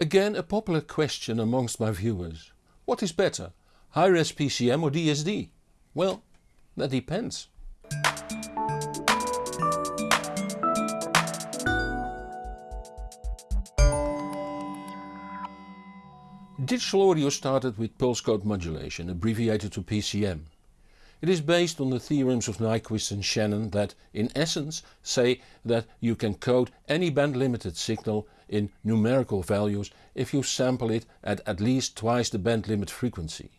Again a popular question amongst my viewers. What is better, high-res PCM or DSD? Well, that depends. Digital audio started with pulse code modulation, abbreviated to PCM. It is based on the theorems of Nyquist and Shannon that in essence say that you can code any band limited signal in numerical values if you sample it at at least twice the band limit frequency.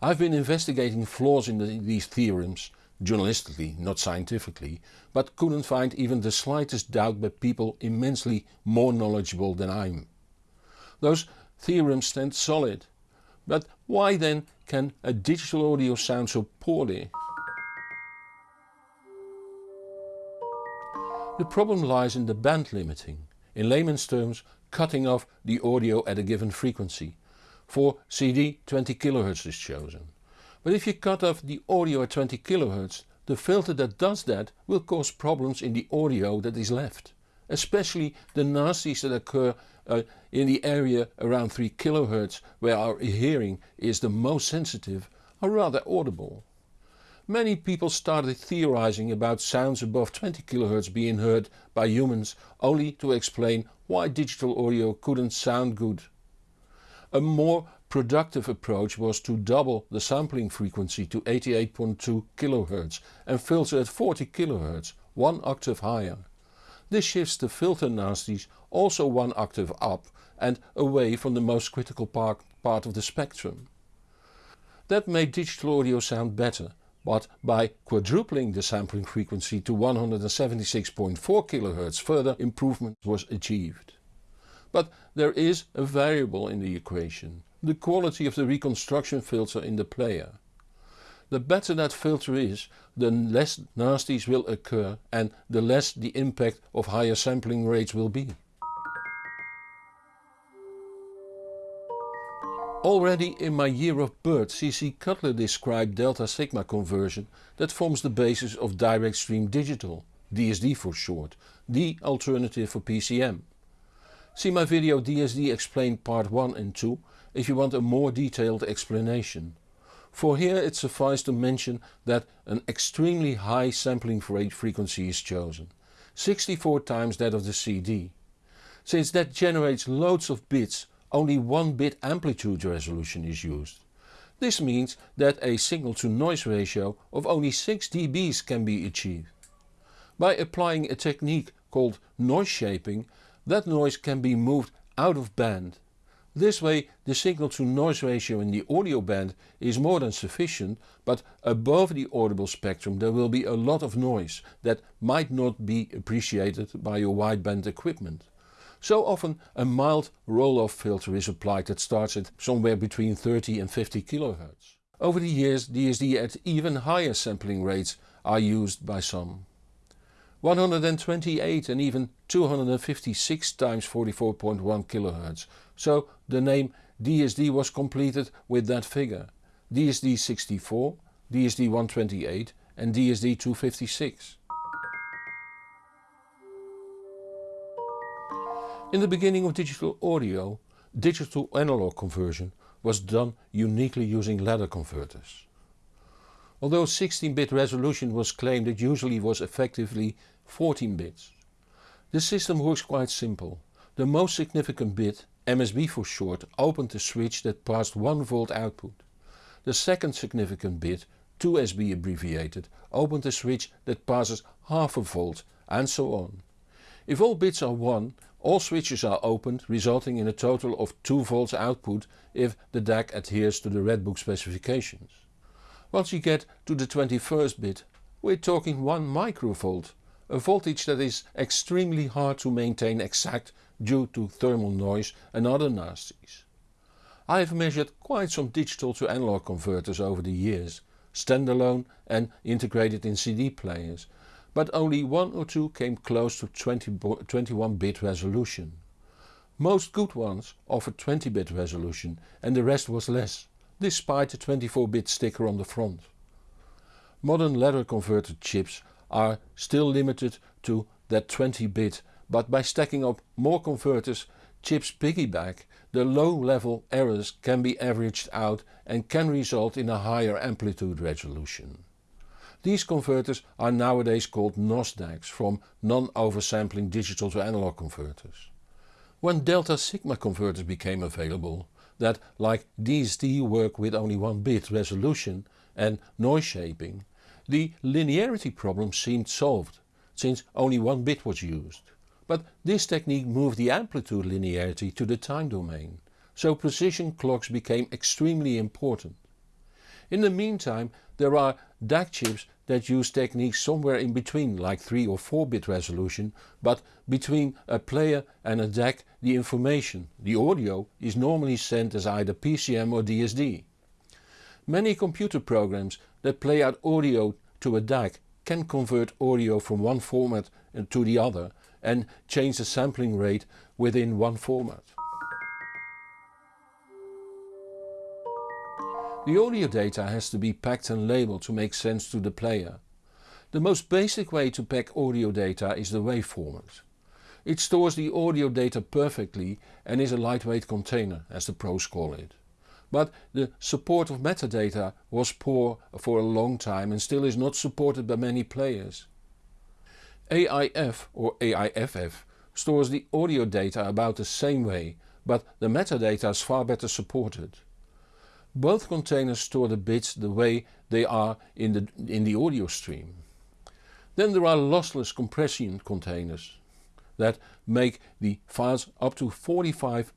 I've been investigating flaws in the, these theorems, journalistically not scientifically, but couldn't find even the slightest doubt by people immensely more knowledgeable than I am. Those theorems stand solid, but why then can a digital audio sound so poorly? The problem lies in the band limiting, in layman's terms cutting off the audio at a given frequency. For CD 20 kHz is chosen. But if you cut off the audio at 20 kHz, the filter that does that will cause problems in the audio that is left. Especially the nasties that occur uh, in the area around 3 kHz where our hearing is the most sensitive are rather audible. Many people started theorizing about sounds above 20 kHz being heard by humans only to explain why digital audio couldn't sound good. A more productive approach was to double the sampling frequency to 88.2 kHz and filter at 40 kHz, one octave higher. This shifts the filter nasties also one octave up and away from the most critical part, part of the spectrum. That made digital audio sound better, but by quadrupling the sampling frequency to 176.4 kHz further improvement was achieved. But there is a variable in the equation, the quality of the reconstruction filter in the player. The better that filter is, the less nasties will occur and the less the impact of higher sampling rates will be. Already in my year of birth CC Cutler described delta sigma conversion that forms the basis of direct stream digital, DSD for short, the alternative for PCM. See my video DSD explained part 1 and 2 if you want a more detailed explanation. For here it suffices to mention that an extremely high sampling rate frequency is chosen, 64 times that of the CD. Since that generates loads of bits, only 1 bit amplitude resolution is used. This means that a signal to noise ratio of only 6 dBs can be achieved. By applying a technique called noise shaping, that noise can be moved out of band this way the signal to noise ratio in the audio band is more than sufficient but above the audible spectrum there will be a lot of noise that might not be appreciated by your wideband equipment. So often a mild roll-off filter is applied that starts at somewhere between 30 and 50 kHz. Over the years DSD at even higher sampling rates are used by some. 128 and even 256 times 44.1 kHz so the name DSD was completed with that figure. DSD 64, DSD 128 and DSD 256. In the beginning of digital audio, digital analog conversion was done uniquely using ladder converters. Although 16-bit resolution was claimed it usually was effectively 14 bits. The system works quite simple. The most significant bit MSB for short opened the switch that passed 1 volt output. The second significant bit, 2SB abbreviated, opened the switch that passes half a volt and so on. If all bits are 1, all switches are opened resulting in a total of 2 volts output if the DAC adheres to the Redbook specifications. Once you get to the 21st bit, we're talking 1 microvolt, a voltage that is extremely hard to maintain exact due to thermal noise and other nasties. I have measured quite some digital to analog converters over the years, standalone and integrated in CD players, but only one or two came close to 20 21 bit resolution. Most good ones offered 20 bit resolution and the rest was less, despite the 24 bit sticker on the front. Modern ladder converter chips are still limited to that 20 bit but by stacking up more converters chips piggyback, the low-level errors can be averaged out and can result in a higher amplitude resolution. These converters are nowadays called NOS DACs from non-oversampling digital to analog converters. When delta sigma converters became available, that like DSD work with only 1 bit resolution and noise shaping, the linearity problem seemed solved, since only 1 bit was used. But this technique moved the amplitude linearity to the time domain, so precision clocks became extremely important. In the meantime there are DAC chips that use techniques somewhere in between like 3 or 4 bit resolution but between a player and a DAC the information, the audio, is normally sent as either PCM or DSD. Many computer programs that play out audio to a DAC can convert audio from one format to the other and change the sampling rate within one format. The audio data has to be packed and labeled to make sense to the player. The most basic way to pack audio data is the WAV format. It stores the audio data perfectly and is a lightweight container as the pros call it. But the support of metadata was poor for a long time and still is not supported by many players. AIF or AIFF stores the audio data about the same way, but the metadata is far better supported. Both containers store the bits the way they are in the, in the audio stream. Then there are lossless compression containers that make the files up to 45%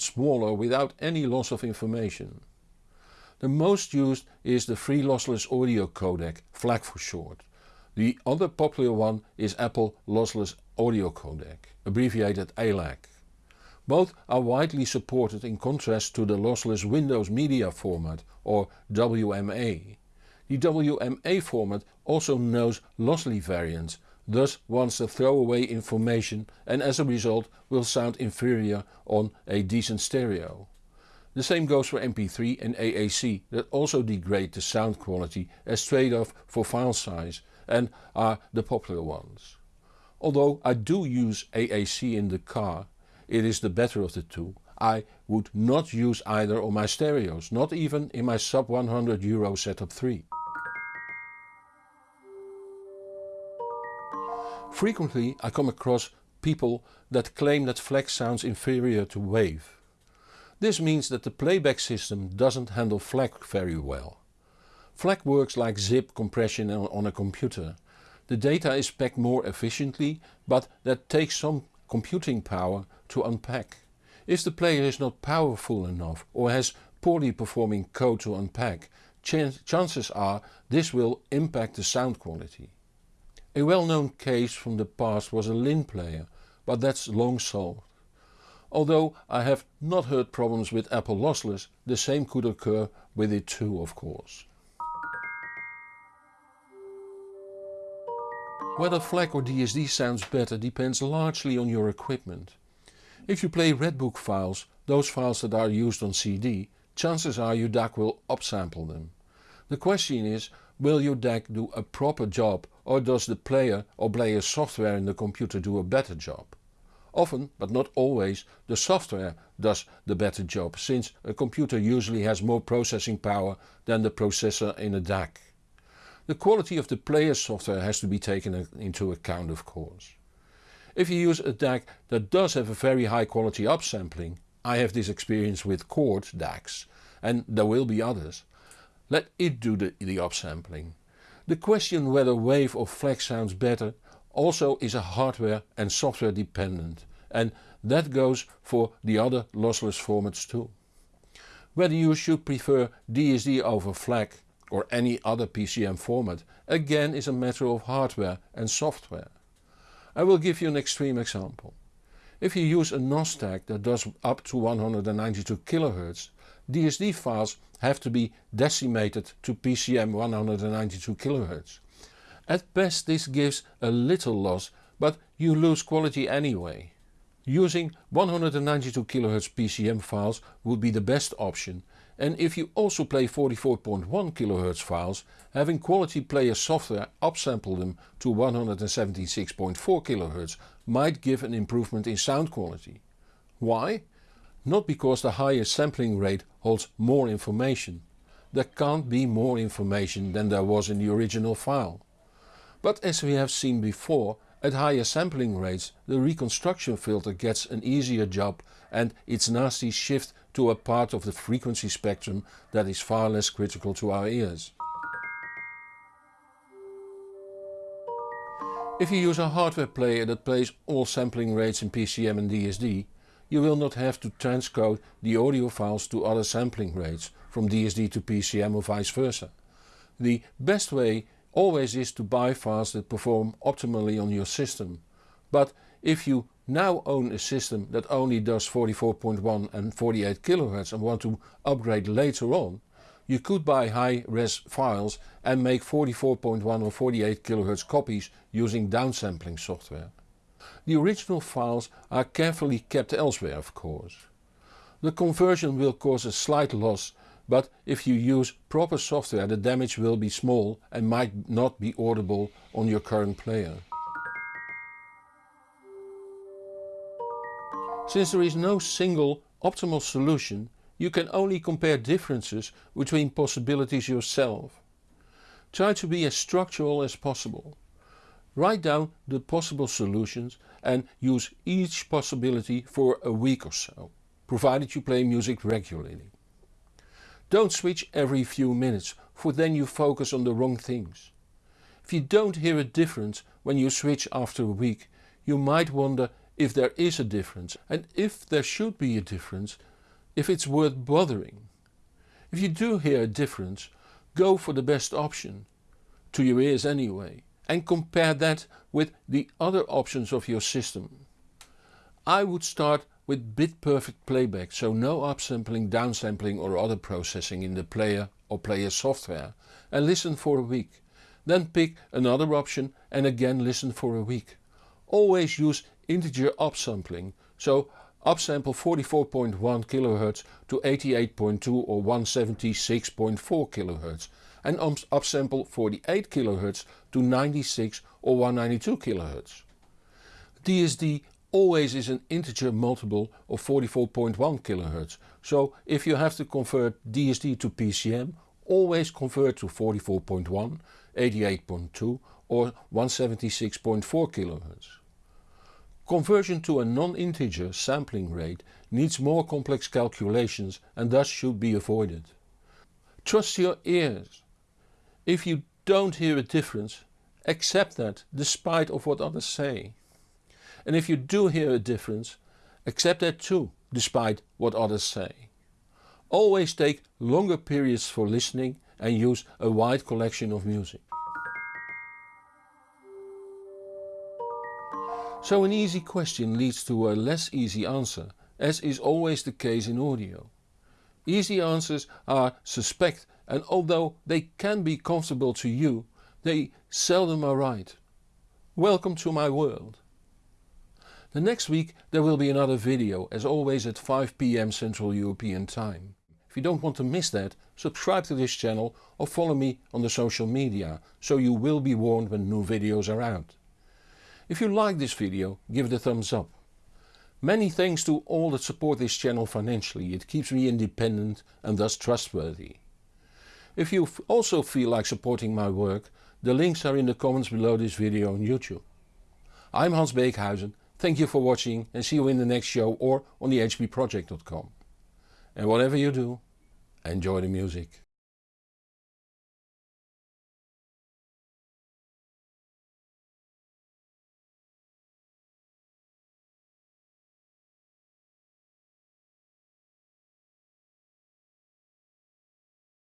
smaller without any loss of information. The most used is the free lossless audio codec, FLAC for short, the other popular one is Apple Lossless Audio Codec, abbreviated ALAC. Both are widely supported in contrast to the lossless Windows Media Format or WMA. The WMA format also knows lossy variants, thus wants to throw away information and as a result will sound inferior on a decent stereo. The same goes for MP3 and AAC that also degrade the sound quality as trade-off for file size and are the popular ones. Although I do use AAC in the car, it is the better of the two. I would not use either on my stereos, not even in my sub 100 euro setup 3. Frequently I come across people that claim that FLAC sounds inferior to WAV. This means that the playback system doesn't handle FLAC very well. FLAC works like zip compression on a computer. The data is packed more efficiently, but that takes some computing power to unpack. If the player is not powerful enough or has poorly performing code to unpack, ch chances are this will impact the sound quality. A well-known case from the past was a Linn player, but that's long solved. Although I have not heard problems with Apple Lossless, the same could occur with it too of course. Whether FLAC or DSD sounds better depends largely on your equipment. If you play Redbook files, those files that are used on CD, chances are your DAC will upsample them. The question is, will your DAC do a proper job or does the player or player software in the computer do a better job? Often, but not always, the software does the better job since a computer usually has more processing power than the processor in a DAC. The quality of the player's software has to be taken into account of course. If you use a DAC that does have a very high quality upsampling, I have this experience with Chord DACs and there will be others, let it do the, the upsampling. The question whether WAV or FLAC sounds better also is a hardware and software dependent and that goes for the other lossless formats too. Whether you should prefer DSD over FLAC or any other PCM format again is a matter of hardware and software. I will give you an extreme example. If you use a NOS DAC that does up to 192 kHz, DSD files have to be decimated to PCM 192 kHz. At best this gives a little loss, but you lose quality anyway. Using 192 kHz PCM files would be the best option and if you also play 44.1 kHz files, having quality player software upsample them to 176.4 kHz might give an improvement in sound quality. Why? Not because the higher sampling rate holds more information. There can't be more information than there was in the original file. But as we have seen before, at higher sampling rates the reconstruction filter gets an easier job and its nasty shift to a part of the frequency spectrum that is far less critical to our ears. If you use a hardware player that plays all sampling rates in PCM and DSD, you will not have to transcode the audio files to other sampling rates from DSD to PCM or vice versa. The best way always is to buy files that perform optimally on your system. But if you now own a system that only does 44.1 and 48 kHz and want to upgrade later on, you could buy high-res files and make 44.1 or 48 kHz copies using downsampling software. The original files are carefully kept elsewhere of course. The conversion will cause a slight loss but if you use proper software the damage will be small and might not be audible on your current player. Since there is no single optimal solution you can only compare differences between possibilities yourself. Try to be as structural as possible. Write down the possible solutions and use each possibility for a week or so, provided you play music regularly. Don't switch every few minutes, for then you focus on the wrong things. If you don't hear a difference when you switch after a week, you might wonder if there is a difference and if there should be a difference if it's worth bothering. If you do hear a difference, go for the best option, to your ears anyway, and compare that with the other options of your system. I would start with bit perfect playback, so no upsampling, downsampling or other processing in the player or player software and listen for a week. Then pick another option and again listen for a week. Always use integer upsampling, so upsample 44.1 kHz to 88.2 or 176.4 kHz and um, upsample 48 kHz to 96 or 192 kHz. DSD always is an integer multiple of 44.1 kHz, so if you have to convert DSD to PCM, always convert to 44.1, 88.2 or 176.4 kHz. Conversion to a non-integer sampling rate needs more complex calculations and thus should be avoided. Trust your ears. If you don't hear a difference, accept that despite of what others say. And if you do hear a difference, accept that too, despite what others say. Always take longer periods for listening and use a wide collection of music. So an easy question leads to a less easy answer, as is always the case in audio. Easy answers are suspect and although they can be comfortable to you, they seldom are right. Welcome to my world. The next week there will be another video, as always at 5 pm Central European Time. If you don't want to miss that, subscribe to this channel or follow me on the social media, so you will be warned when new videos are out. If you like this video, give it a thumbs up. Many thanks to all that support this channel financially, it keeps me independent and thus trustworthy. If you also feel like supporting my work, the links are in the comments below this video on YouTube. I'm Hans Beekhuizen, thank you for watching and see you in the next show or on the hbproject.com. And whatever you do, enjoy the music.